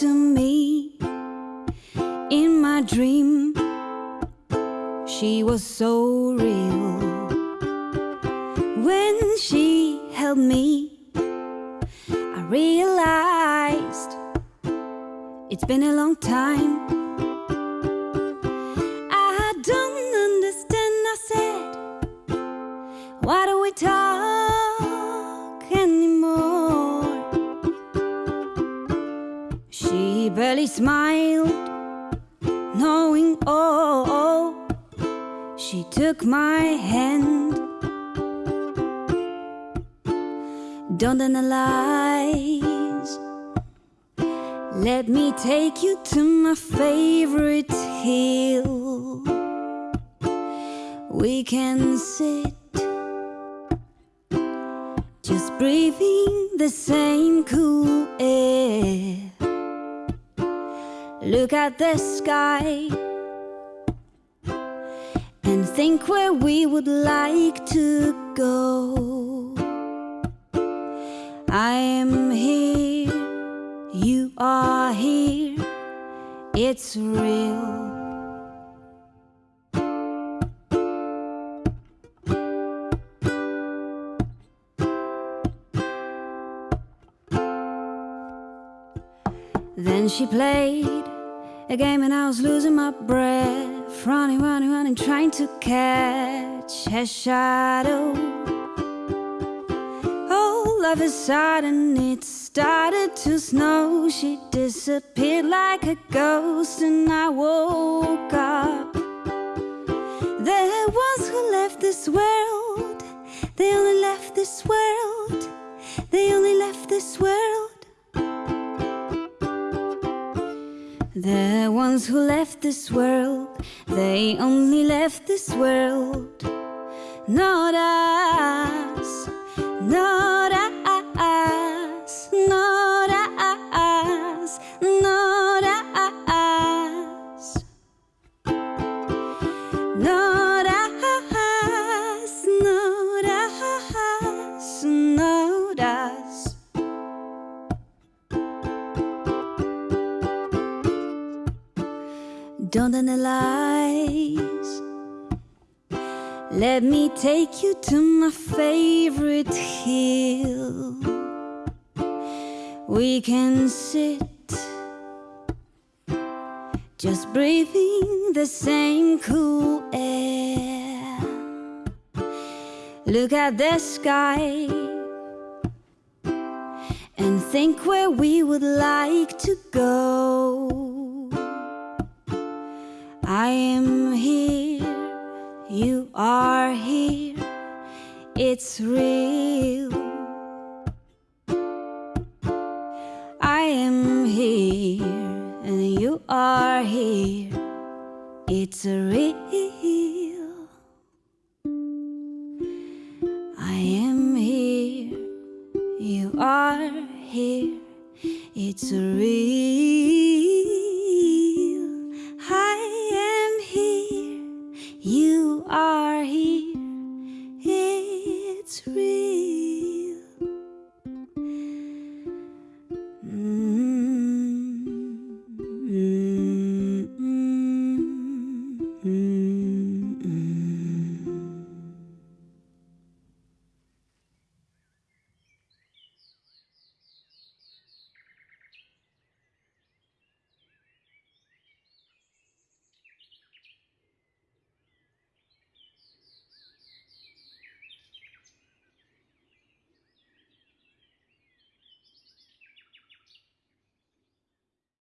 to me in my dream. She was so real when she held me. I realized it's been a long time barely smiled, knowing, oh, oh, she took my hand. Don't analyze. Let me take you to my favorite hill. We can sit, just breathing the same cool air. Look at the sky and think where we would like to go. I am here, you are here, it's real. Then she played a game and I was losing my breath, running, running, running, trying to catch a shadow oh, all of a sudden it started to snow. She disappeared like a ghost, and I woke up. The ones who left this world, they only left this world, they only left this world. Ones who left this world, they only left this world, not us. Not Don't analyze. Let me take you to my favorite hill. We can sit, just breathing the same cool air. Look at the sky and think where we would like to go. Are here, it's real. I am here, and you are here, it's real. I am here, you are here, it's real.